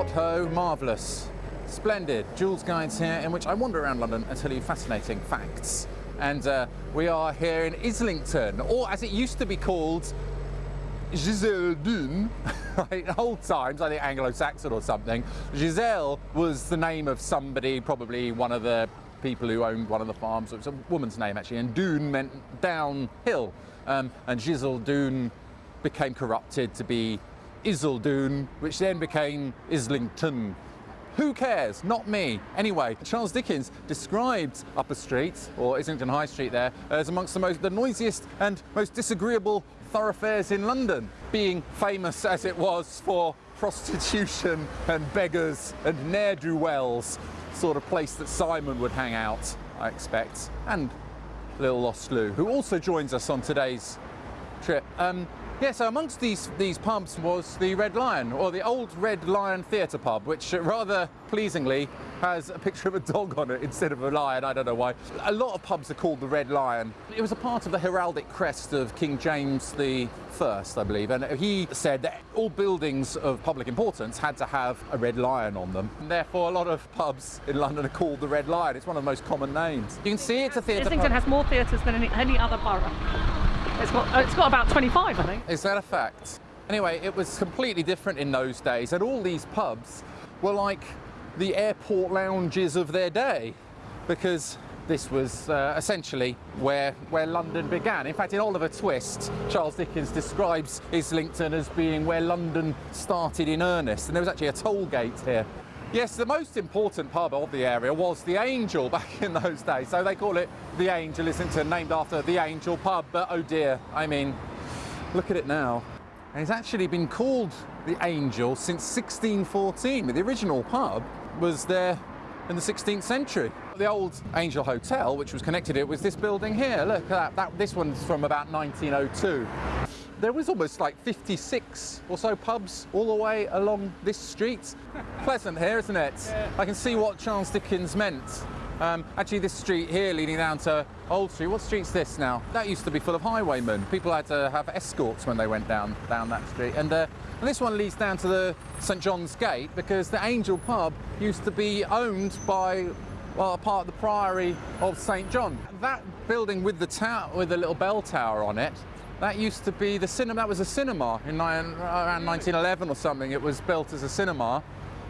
What ho, marvellous. Splendid. Joolz Guides here, in which I wander around London and tell you fascinating facts. And uh, we are here in Islington, or as it used to be called, Giselle Dune. in old times, I think Anglo-Saxon or something. Giselle was the name of somebody, probably one of the people who owned one of the farms. It was a woman's name actually, and Dune meant downhill. Um, and Giselle became corrupted to be Isildune, which then became Islington. Who cares? Not me. Anyway, Charles Dickens described Upper Street, or Islington High Street there, as amongst the most the noisiest and most disagreeable thoroughfares in London, being famous as it was for prostitution and beggars and ne'er-do-wells, sort of place that Simon would hang out, I expect, and Little Lost Lou, who also joins us on today's trip. Um, yeah, so amongst these, these pubs was the Red Lion, or the old Red Lion Theatre pub, which rather pleasingly has a picture of a dog on it instead of a lion, I don't know why. A lot of pubs are called the Red Lion. It was a part of the heraldic crest of King James I, I believe, and he said that all buildings of public importance had to have a red lion on them. And therefore, a lot of pubs in London are called the Red Lion. It's one of the most common names. You can see it's a theatre Islington has more theatres than any, any other borough. It's got, uh, it's got about 25, I think. Is that a fact? Anyway, it was completely different in those days, and all these pubs were like the airport lounges of their day, because this was uh, essentially where, where London began. In fact, in Oliver Twist, Charles Dickens describes Islington as being where London started in earnest, and there was actually a toll gate here. Yes, the most important pub of the area was the Angel back in those days, so they call it the Angel Islington, named after the Angel pub, but oh dear, I mean, look at it now. And it's actually been called the Angel since 1614. The original pub was there in the 16th century. The old Angel Hotel, which was connected to it, was this building here. Look at that. that this one's from about 1902. There was almost like 56 or so pubs all the way along this street. Pleasant here, isn't it? Yeah. I can see what Charles Dickens meant. Um, actually, this street here leading down to Old Street, what street's this now? That used to be full of highwaymen. People had to have escorts when they went down, down that street. And, uh, and this one leads down to the St John's Gate because the Angel Pub used to be owned by well, a part of the Priory of St John. That building with the tower, with the little bell tower on it, that used to be the cinema. That was a cinema in around 1911 or something. It was built as a cinema,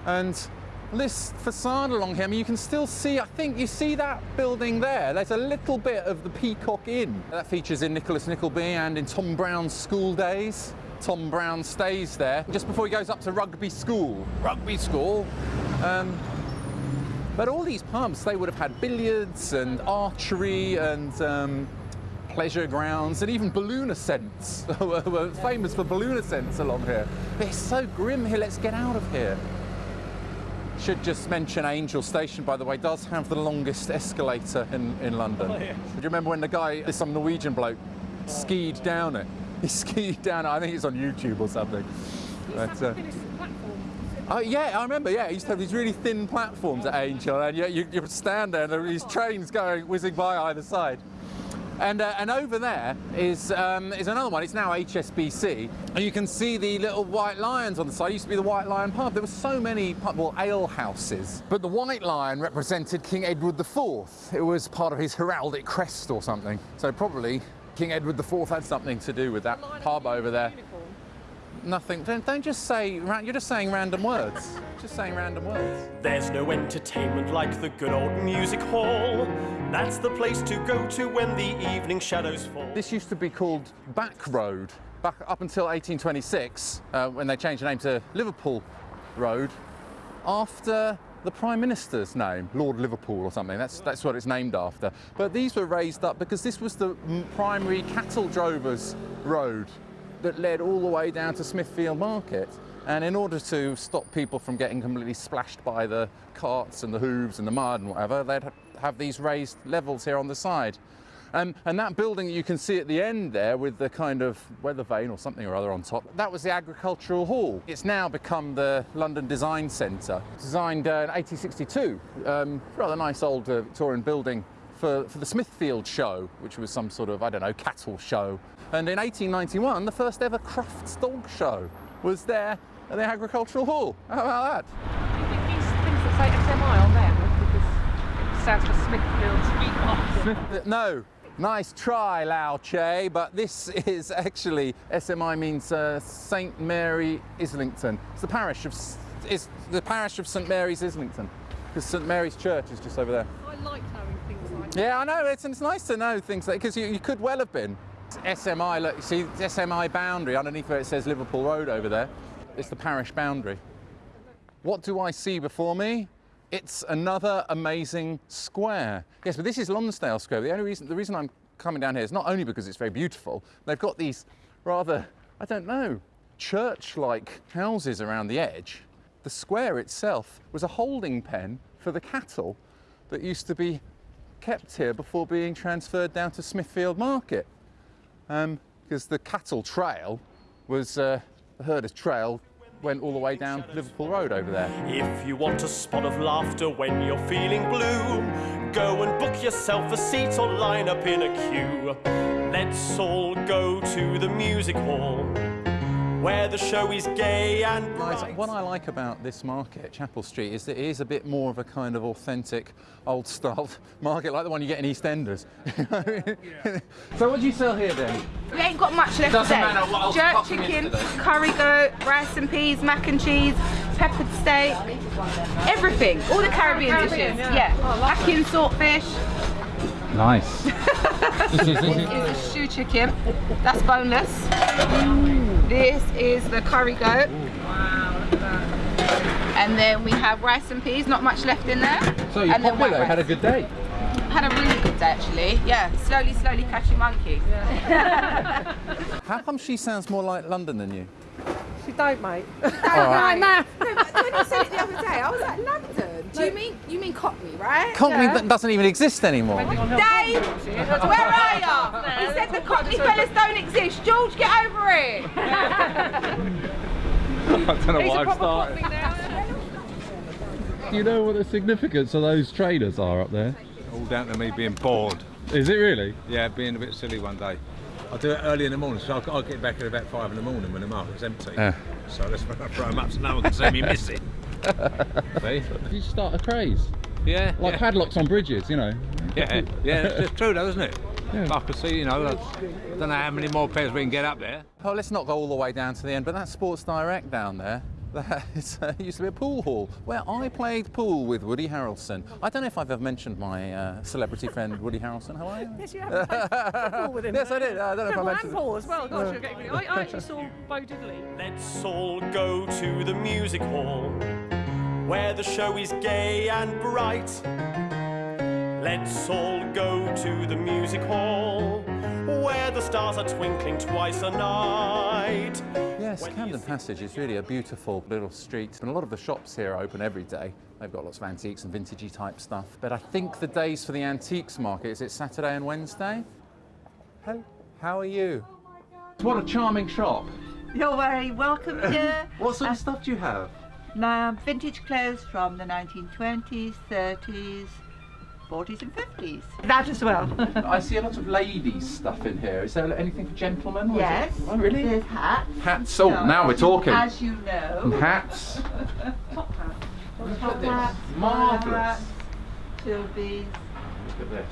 and this facade along here, I mean, you can still see, I think you see that building there. There's a little bit of the Peacock Inn. That features in Nicholas Nickleby and in Tom Brown's school days. Tom Brown stays there just before he goes up to rugby school. Rugby school. Um, but all these pubs, they would have had billiards and archery and um, pleasure grounds and even balloon ascents. were famous for balloon ascents along here. But It's so grim here, let's get out of here. Should just mention Angel Station, by the way, does have the longest escalator in, in London. Oh, yeah. Do you remember when the guy, some Norwegian bloke, skied down it? He skied down it, I think it's on YouTube or something. But, uh, Oh yeah, I remember. Yeah, he used to have these really thin platforms at Angel, and you, you, you stand there, and there were these trains going whizzing by either side. And, uh, and over there is, um, is another one. It's now HSBC, and you can see the little white lions on the side. It used to be the White Lion pub. There were so many pub, well, ale houses, but the White Lion represented King Edward IV. It was part of his heraldic crest or something. So probably King Edward IV had something to do with that pub over there. Nothing. Don't, don't just say. You're just saying random words. Just saying random words. There's no entertainment like the good old music hall. That's the place to go to when the evening shadows fall. This used to be called Back Road, back up until 1826, uh, when they changed the name to Liverpool Road, after the Prime Minister's name, Lord Liverpool or something. That's, that's what it's named after. But these were raised up because this was the primary cattle drovers' road that led all the way down to Smithfield Market. And in order to stop people from getting completely splashed by the carts and the hooves and the mud and whatever, they'd have these raised levels here on the side. Um, and that building you can see at the end there with the kind of weather vane or something or other on top, that was the Agricultural Hall. It's now become the London Design Centre, designed uh, in 1862. Um, rather nice old uh, Victorian building for, for the Smithfield show, which was some sort of, I don't know, cattle show. And in 1891, the first ever Crufts dog show was there at the agricultural hall. How about that? You think these things that say SMI on it stands for Smithfield. No. Nice try, Lao Che, but this is actually SMI means uh, St Mary Islington. It's the parish of it's the parish of St Mary's Islington because St Mary's Church is just over there. I like Yeah, I know. It's, it's nice to know things like because you, you could well have been. It's SMI, look, see SMI boundary underneath where it says Liverpool Road over there. It's the parish boundary. What do I see before me? It's another amazing square. Yes, but this is Lonsdale Square. The only reason, the reason I'm coming down here is not only because it's very beautiful. They've got these rather, I don't know, church-like houses around the edge. The square itself was a holding pen for the cattle that used to be kept here before being transferred down to Smithfield Market. Because the cattle trail was, uh, the herders trail went all the way down Liverpool Road over there. If you want a spot of laughter when you're feeling blue, go and book yourself a seat or line up in a queue. Let's all go to the music hall, where the show is gay and bright. What I like about this market, Chapel Street, is that it is a bit more of a kind of authentic, old-style market, like the one you get in EastEnders. so what do you sell here then? We ain't got much left Doesn't today. matter what else Jerk pops in chicken, curry goat, rice and peas, mac and cheese, peppered steak, everything. All the Caribbean, Caribbean, dishes. yeah. Yeah. Oh, lovely. Ackee and saltfish. Nice. this is, is, Is a shoe chicken. That's boneless. This is the curry goat. Wow, and then we have rice and peas, not much left in there. so you and then white popular, had a good day. Had a really good day actually. Yeah, slowly, slowly catching monkey. How come she sounds more like London than you? She don't, mate. Don't, right. No, but when you said it the other day, I was like, London? Do you mean you mean Cockney, right? Cockney Yeah. that doesn't even exist anymore. Dave, where are you? He said the Cockney fellas don't exist. George, get over it. I don't know why a I've proper started. Do you know what the significance of those trainers are up there? All down to me being bored. Is it really? Yeah, being a bit silly one day. I do it early in the morning, so I'll, I'll get back at about five in the morning when the market's empty. Yeah. So that's when I throw them up so no one can see me missing. See? You start a craze. Yeah, Like yeah, padlocks on bridges, you know. yeah, yeah. It's, it's true, though, isn't it? Yeah. I can see, you know, I don't know how many more pairs we can get up there. Oh, let's not go all the way down to the end, but that Sports Direct down there, that is, uh, used to be a pool hall where I played pool with Woody Harrelson. I don't know if I've ever mentioned my uh, celebrity friend Woody Harrelson. How are you? Yes, you have played football with him. Yes, I did. I don't know if I mentioned and it. Paul as well. Gosh, you're getting really... I, I actually saw Bo Diddley. Let's all go to the music hall, where the show is gay and bright. Let's all go to the music hall, where the stars are twinkling twice a night. Yes, When Camden Passage is really a beautiful little street, and a lot of the shops here are open every day. They've got lots of antiques and vintagey type stuff. But I think the days for the antiques market is it Saturday and Wednesday? Hello, how are you? What a charming shop. You're very welcome here. What sort of uh, stuff do you have? Now, um, vintage clothes from the 1920s, 30s, 40s, and 50s. That as well. I see a lot of ladies stuff in here. Is there anything for gentlemen? or is it- yes. Oh, really? There's hats. Hats. Oh, now we're talking. As you know. Hats. Top this. hats, Marvellous. bowler hats, Trilbys. Look at this.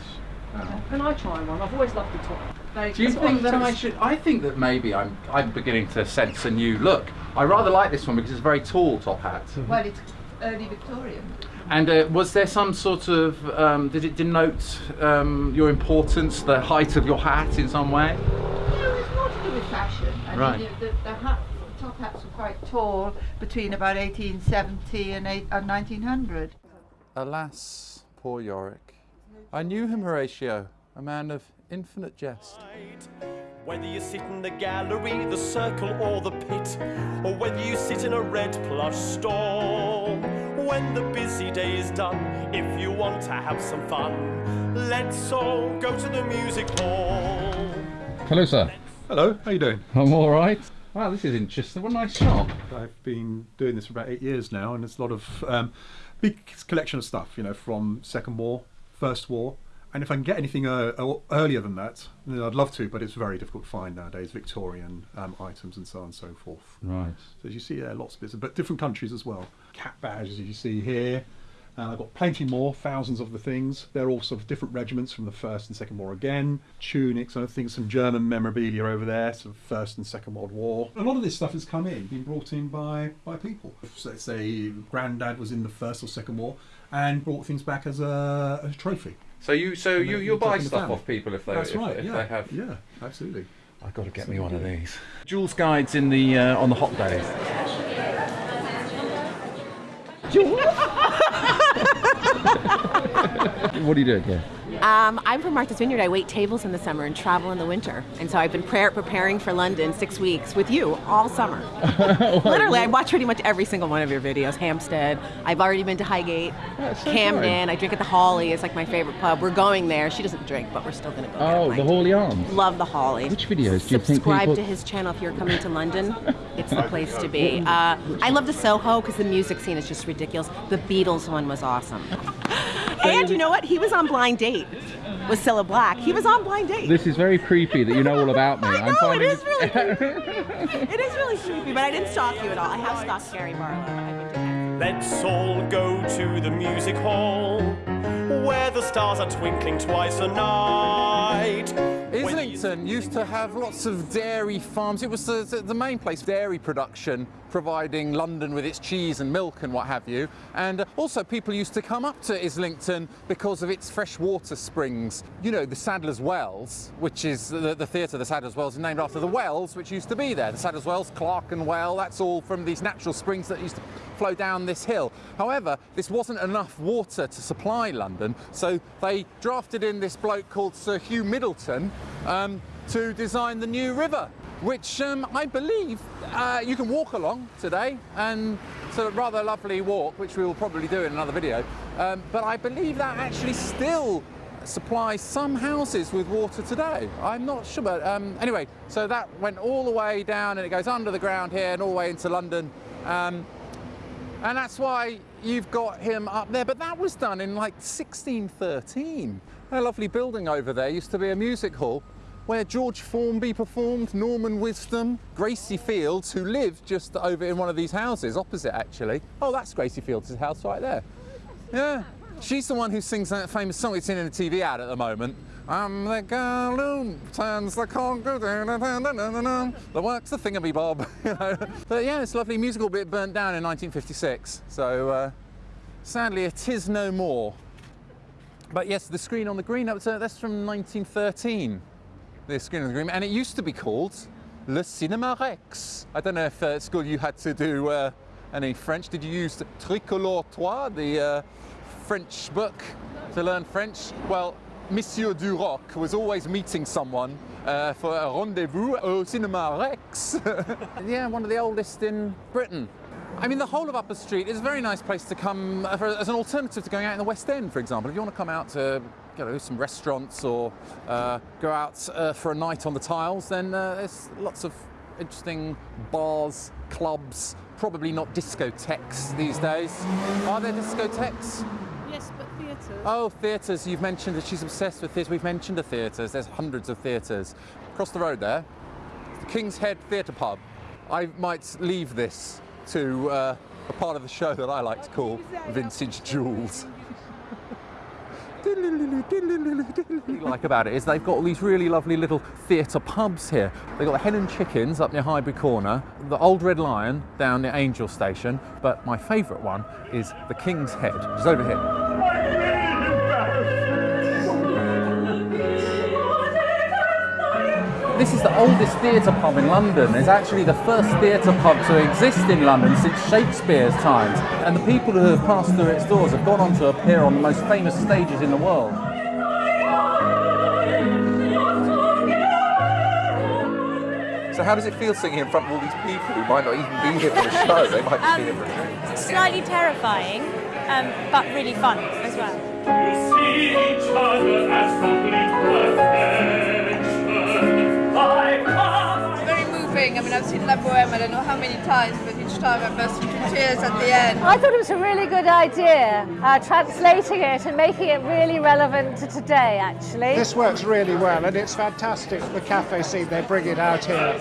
Oh. Can I try one? I've always loved the top. Very Do you think that I should? I think that maybe I'm. I'm beginning to sense a new look. I rather like this one because it's a very tall top hat. Well, it's early Victorian. And uh, was there some sort of? Um, did it denote um, your importance, the height of your hat in some way? No, it's more to do with fashion. I Right. mean, the, the, the hat, top hats were quite tall between about 1870 and, eight, and 1900. Alas, poor Yorick. I knew him, Horatio, a man of infinite jest. Whether you sit in the gallery, the circle, or the pit, or whether you sit in a red plush stall. When the busy day is done, if you want to have some fun, let's all go to the music hall. Hello, sir. Hello, how you doing? I'm all right. Wow, this is interesting. What a nice shop. I've been doing this for about eight years now, and it's a lot of um, big collection of stuff. You know, from Second War, First War, And if I can get anything uh, uh, earlier than that, then I'd love to, but it's very difficult to find nowadays, Victorian um, items and so on and so forth. Right. So as you see, yeah, lots of bits, but different countries as well. Cap badges, as you see here. And I've got plenty more, thousands of the things. They're all sort of different regiments from the First and Second War again. Tunics, I think some German memorabilia over there, sort of First and Second World War. A lot of this stuff has come in, been brought in by, by people. So let's say Grandad was in the First or Second War and brought things back as a, a trophy. So you so and you you'll buy stuff off people if they That's if, right, if yeah. they have. Yeah, absolutely. I've got to get me one of these. Joolz guides in the uh, on the hot days. What are you doing here? Um, I'm from Martha's Vineyard. I wait tables in the summer and travel in the winter. And so I've been pre- preparing for London six weeks with you all summer. Literally, I watch pretty much every single one of your videos. Hampstead. I've already been to Highgate. That's so Camden. I drink at the Holly. It's like my favorite pub. We're going there. She doesn't drink, but we're still going to go. Oh, the Holly Arms. Love the Holly. Which videos do you think Subscribe to his channel if you're coming to London. It's the place to be. Uh, I love the Soho because the music scene is just ridiculous. The Beatles one was awesome. And you know what? He was on Blind Date with Cilla Black. He was on Blind Date. This is very creepy that you know all about me. I I'm know, finding is really creepy. it is really creepy, but I didn't stalk you at all. I have stalked Gary Barlow. I've been to Let's all go to the music hall where the stars are twinkling twice a night. Islington used to have lots of dairy farms. It was the, the, the main place, dairy production, providing London with its cheese and milk and what have you. And uh, also people used to come up to Islington because of its freshwater springs. You know, the Sadler's Wells, which is the, the theatre, the Sadler's Wells, is named after the wells which used to be there. The Sadler's Wells, Clerkenwell, that's all from these natural springs that used to flow down this hill. However, this wasn't enough water to supply London, so they drafted in this bloke called Sir Hugh Myddelton um, to design the new river, which um, I believe uh, you can walk along today, and it's a rather lovely walk, which we will probably do in another video. Um, but I believe that actually still supplies some houses with water today. I'm not sure, but um, anyway, so that went all the way down and it goes under the ground here and all the way into London. Um, and that's why you've got him up there. But that was done in like 1613. A lovely building over there used to be a music hall where George Formby performed, Norman Wisdom, Gracie Fields, who lived just over in one of these houses, opposite actually. Oh, that's Gracie Fields' house right there. Yeah. She's the one who sings that famous song it's in a TV ad at the moment. I'm the girl who turns the conga, the works the thingammy bob. But yeah, a lovely musical bit burnt down in 1956. So uh, sadly, it is no more. But yes, the screen on the green, that was, uh, that's from 1913. The screen on the green, and it used to be called Le Cinéma Rex. I don't know if uh, at school you had to do uh, any French. Did you use Tricolore Trois, the uh, French book, to learn French? Well, Monsieur Duroc was always meeting someone uh, for a rendezvous au Cinéma Rex. yeah, one of the oldest in Britain. I mean, the whole of Upper Street is a very nice place to come uh, for, as an alternative to going out in the West End, for example. If you want to come out to you know, some restaurants or uh, go out uh, for a night on the tiles, then uh, there's lots of interesting bars, clubs, probably not discotheques these days. Are there discotheques? Yes, but theatres. Oh, theatres. You've mentioned that she's obsessed with theatres. We've mentioned the theatres. There's hundreds of theatres. Across the road there, the King's Head Theatre Pub. I might leave this to uh, a part of the show that I like to call Vintage Jewels. What I like about it is they've got all these really lovely little theatre pubs here. They've got the Hen and Chickens up near Highbury Corner, the Old Red Lion down near Angel Station, but my favourite one is the King's Head, which is over here. This is the oldest theatre pub in London. It's actually the first theatre pub to exist in London since Shakespeare's times. And the people who have passed through its doors have gone on to appear on the most famous stages in the world. So how does it feel singing in front of all these people who might not even be here for the show? They might just be here for a drink. Slightly terrifying, um, but really fun as well. Very. I mean, I've seen La Boheme, I don't know how many times, but each time I burst into tears at the end. I thought it was a really good idea, uh, translating it and making it really relevant to today, actually. This works really well, and it's fantastic the cafe scene they bring it out here.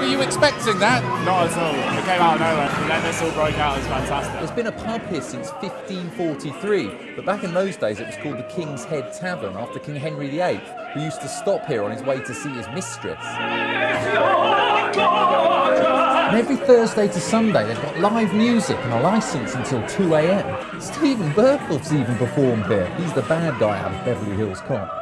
Were you expecting that? Not at all. It came out of nowhere, and then this all broke out. It was fantastic. There's been a pub here since 1543, but back in those days it was called the King's Head Tavern after King Henry VIII, who used to stop here on his way to see his mistress. And every Thursday to Sunday they've got live music and a licence until 2 a.m. Steven Berkoff's even performed here. He's the bad guy out of Beverly Hills Cop.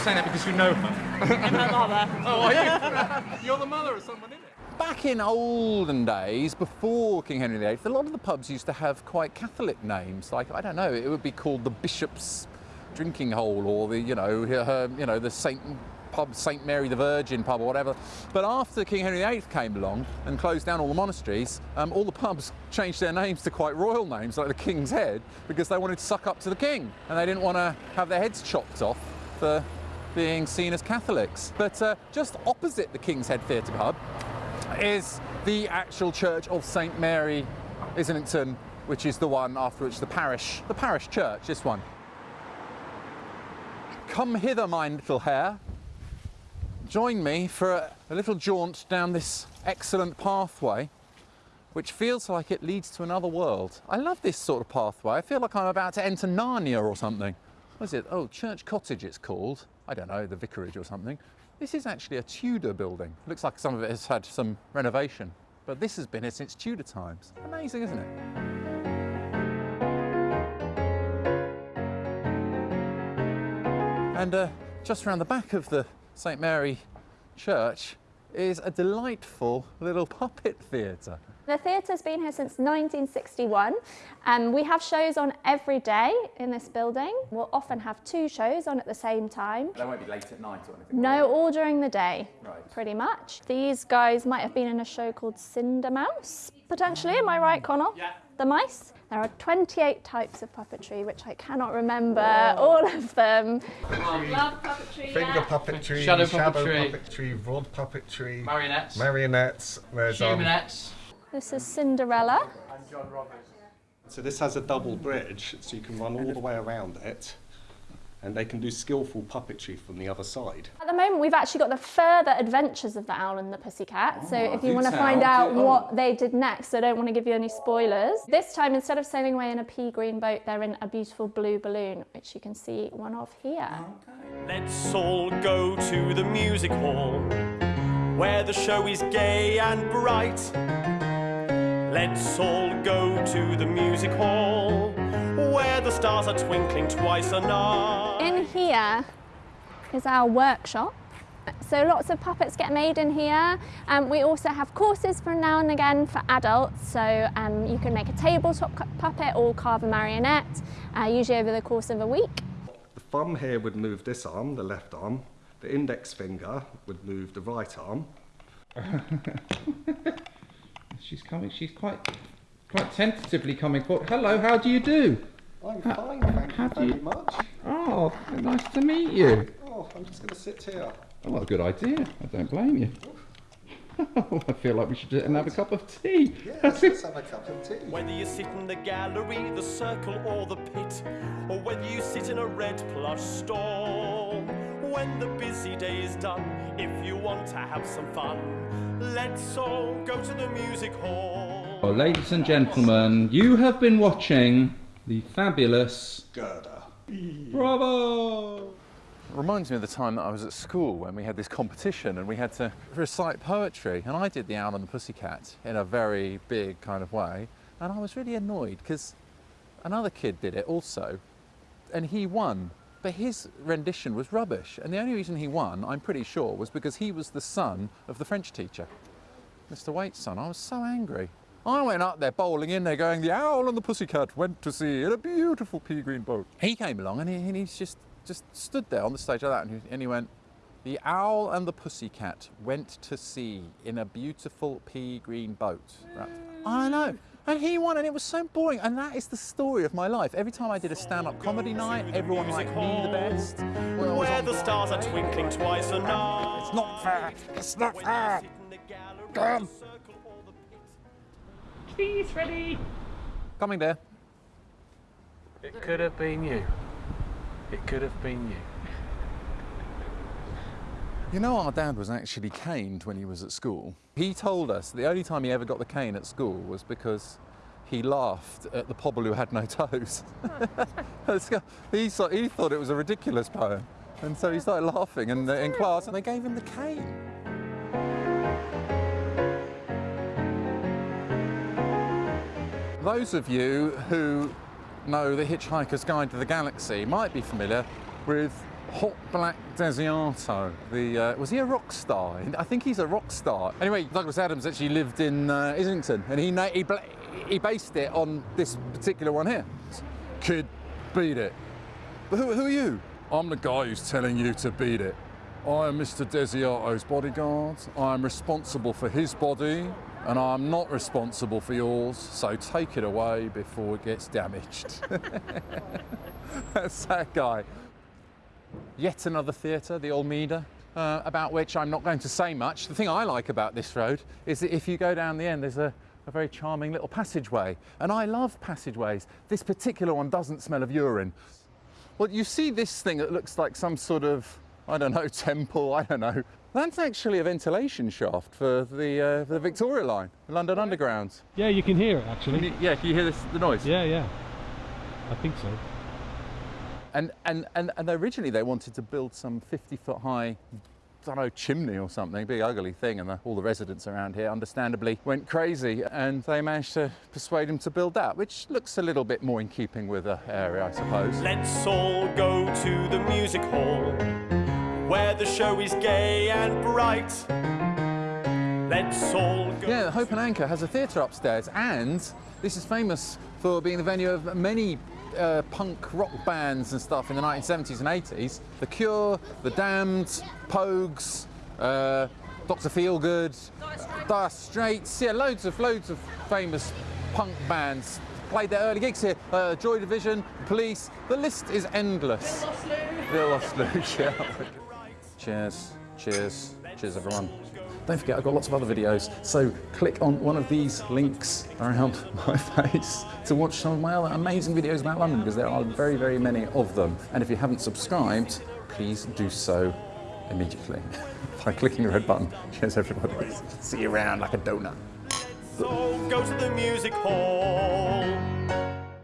Saying that because you know her? And her mother. Oh, are you? You're the mother of someone, isn't it? Back in olden days, before King Henry VIII, a lot of the pubs used to have quite Catholic names. Like I don't know, it would be called the Bishop's Drinking Hole, or the you know, her, you know, the Saint pub, Saint Mary the Virgin pub, or whatever. But after King Henry VIII came along and closed down all the monasteries, um, all the pubs changed their names to quite royal names, like the King's Head, because they wanted to suck up to the King, and they didn't want to have their heads chopped off for being seen as Catholics. But uh, just opposite the King's Head Theatre pub is the actual Church of St Mary Islington, which is the one after which the parish, the parish church, this one. Come hither, my little hare. Join me for a, a little jaunt down this excellent pathway, which feels like it leads to another world. I love this sort of pathway. I feel like I'm about to enter Narnia or something. What is it? Oh, Church Cottage it's called. I don't know, the vicarage or something. This is actually a Tudor building. Looks like some of it has had some renovation, but this has been here since Tudor times. Amazing, isn't it? And uh, just around the back of the St Mary Church is a delightful little puppet theatre. The theatre's been here since 1961. Um, we have shows on every day in this building. We'll often have two shows on at the same time. They won't be late at night or anything. No, all during the day, Right. pretty much. These guys might have been in a show called Cinder Mouse, potentially. Am I right, Connell? Yeah. The mice. There are 28 types of puppetry, which I cannot remember all of them. Love puppetry. Finger puppetry, Shadow shadow puppetry. puppetry, rod puppetry, Marionettes. marionettes. There's um, Humanettes. This is Cinderella. I'm John Roberts. So this has a double bridge, so you can run all the way around it, and they can do skillful puppetry from the other side. At the moment, we've actually got the further adventures of the owl and the pussycat. so Oh, if you want to find out oh. what they did next, I don't want to give you any spoilers. This time, instead of sailing away in a pea green boat, they're in a beautiful blue balloon, which you can see one of here. Let's all go to the music hall where the show is gay and bright. Let's all go to the music hall where the stars are twinkling twice a night. In here is our workshop. So lots of puppets get made in here. Um, we also have courses from now and again for adults. So um, you can make a tabletop puppet or carve a marionette, uh, usually over the course of a week. The thumb here would move this arm, the left arm. The index finger would move the right arm. She's coming. She's quite, quite tentatively coming forward. Hello. How do you do? I'm How- fine, thank how you do very you- much. Oh, nice to meet you. Oh, I'm just going to sit here. Oh, well, good idea. I don't blame you. I feel like we should sit and have a cup of tea. Yes, let's have a cup of tea. Whether you sit in the gallery, the circle, or the pit, or whether you sit in a red plush stall, when the busy day is done, if you want to have some fun, let's all go to the music hall. Oh, ladies and gentlemen, you have been watching the fabulous Gerda. Bravo! Reminds me of the time that I was at school when we had this competition and we had to recite poetry. And I did The Owl and the Pussycat in a very big kind of way. And I was really annoyed because another kid did it also and he won. But his rendition was rubbish. And the only reason he won, I'm pretty sure, was because he was the son of the French teacher, Mr. Waite's son. I was so angry. I went up there bowling in there going, The Owl and the Pussycat went to sea in a beautiful pea green boat. He came along and, he, and he's just, just stood there on the stage like that and he, and he went, The owl and the pussycat went to sea in a beautiful pea green boat. Right. I know. And he won, and it was so boring. And that is the story of my life. Every time I did a stand-up comedy night, everyone liked me the best. When I was Where the stars are twinkling twice a night. It's not fair. It's not fair. Come. Cheese ready. Coming there. It could have been you. It could have been you. You know, our dad was actually caned when he was at school. He told us the only time he ever got the cane at school was because he laughed at the pobble who had no toes. he, saw, he thought it was a ridiculous poem. And so he started laughing in, in class and they gave him the cane. Those of you who know The Hitchhiker's Guide to the Galaxy might be familiar with Hot Black Desiato. The, uh, was he a rock star? I think he's a rock star. Anyway, Douglas Adams actually lived in uh, Islington and he, he, he based it on this particular one here. Kid, beat it. But who, who are you? I'm the guy who's telling you to beat it. I am Mr. Desiato's bodyguard. I am responsible for his body and I'm not responsible for yours, so take it away before it gets damaged. That's that guy. Yet another theatre, the Almeida, uh, about which I'm not going to say much. The thing I like about this road is that if you go down the end, there's a, a very charming little passageway. And I love passageways. This particular one doesn't smell of urine. Well, you see this thing that looks like some sort of, I don't know, temple, I don't know. That's actually a ventilation shaft for the, uh, for the Victoria line, the London Underground. Yeah, you can hear it actually. You, yeah, can you hear this, the noise? Yeah, yeah. I think so. And, and, and, and originally they wanted to build some 50 foot high, I don't know, chimney or something, big ugly thing, and the, all the residents around here understandably went crazy and they managed to persuade him to build that, which looks a little bit more in keeping with the area, I suppose. Let's all go to the music hall where the show is gay and bright. Let's all go. Yeah, the Hope and Anchor has a theatre upstairs, and this is famous for being the venue of many uh, punk rock bands and stuff in the 1970s and 80s. The Cure, The Damned, Pogues, uh, Dr. Feelgood, Dire Straits, yeah, loads of loads of famous punk bands played their early gigs here. Uh, Joy Division, Police, the list is endless. Lost Luge, yeah. Cheers, cheers, cheers everyone. Don't forget, I've got lots of other videos, so click on one of these links around my face to watch some of my other amazing videos about London, because there are very, very many of them. And if you haven't subscribed, please do so immediately by clicking the red button. Cheers, everybody. See you around like a donut. So go to the music hall